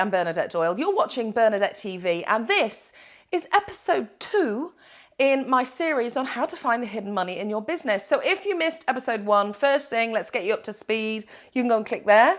I'm Bernadette Doyle. You're watching Bernadette TV, and this is episode two in my series on how to find the hidden money in your business. So if you missed episode one, first thing, let's get you up to speed. You can go and click there.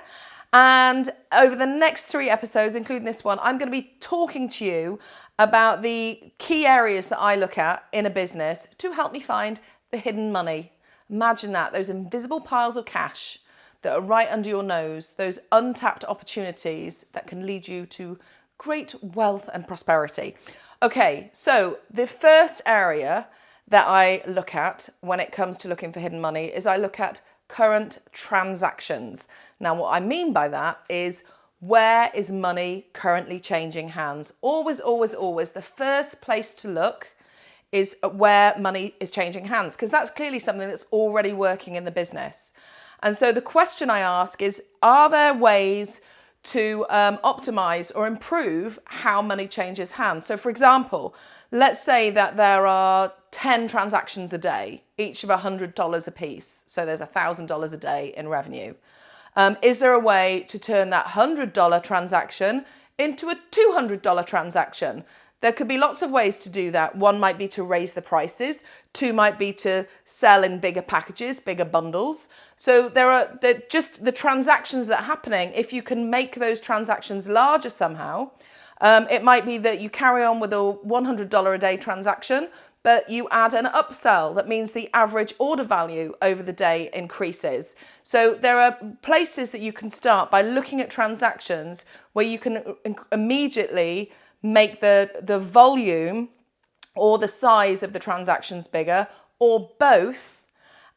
And over the next three episodes, including this one, I'm going to be talking to you about the key areas that I look at in a business to help me find the hidden money. Imagine that, those invisible piles of cash that are right under your nose, those untapped opportunities that can lead you to great wealth and prosperity. Okay, so the first area that I look at when it comes to looking for hidden money is I look at current transactions. Now, what I mean by that is where is money currently changing hands? Always, always, always the first place to look is where money is changing hands because that's clearly something that's already working in the business. And so the question I ask is, are there ways to um, optimize or improve how money changes hands? So for example, let's say that there are 10 transactions a day, each of $100 a piece. So there's $1,000 a day in revenue. Um, is there a way to turn that $100 transaction into a $200 transaction? There could be lots of ways to do that. One might be to raise the prices. Two might be to sell in bigger packages, bigger bundles. So there are just the transactions that are happening. If you can make those transactions larger somehow, um, it might be that you carry on with a $100 a day transaction, but you add an upsell. That means the average order value over the day increases. So there are places that you can start by looking at transactions where you can immediately make the, the volume or the size of the transactions bigger or both.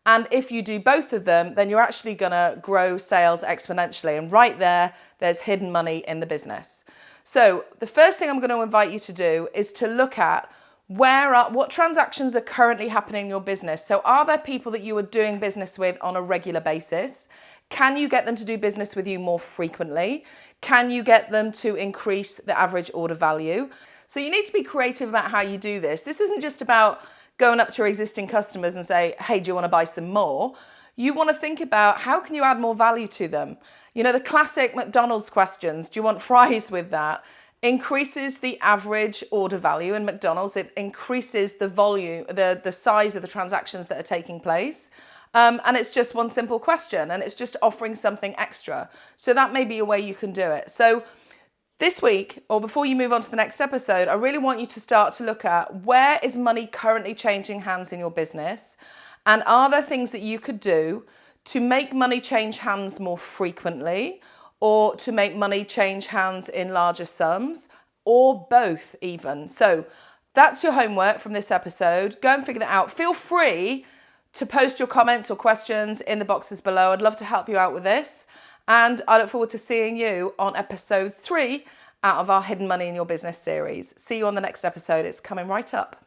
And if you do both of them, then you're actually going to grow sales exponentially. And right there, there's hidden money in the business. So the first thing I'm going to invite you to do is to look at where are what transactions are currently happening in your business. So are there people that you are doing business with on a regular basis? Can you get them to do business with you more frequently? Can you get them to increase the average order value? So you need to be creative about how you do this. This isn't just about going up to your existing customers and say, hey, do you want to buy some more? You want to think about how can you add more value to them? You know, the classic McDonald's questions, do you want fries with that? Increases the average order value in McDonald's. It increases the volume, the, the size of the transactions that are taking place. Um, and it's just one simple question and it's just offering something extra. So that may be a way you can do it. So this week, or before you move on to the next episode, I really want you to start to look at where is money currently changing hands in your business? And are there things that you could do to make money change hands more frequently or to make money change hands in larger sums or both even? So that's your homework from this episode. Go and figure that out. Feel free to post your comments or questions in the boxes below. I'd love to help you out with this. And I look forward to seeing you on episode three out of our Hidden Money in Your Business series. See you on the next episode. It's coming right up.